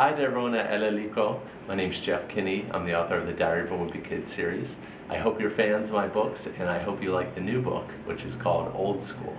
Hi there, everyone at El Helico. My name's Jeff Kinney. I'm the author of the Diary of a Wimpy Kid series. I hope you're fans of my books and I hope you like the new book, which is called Old School.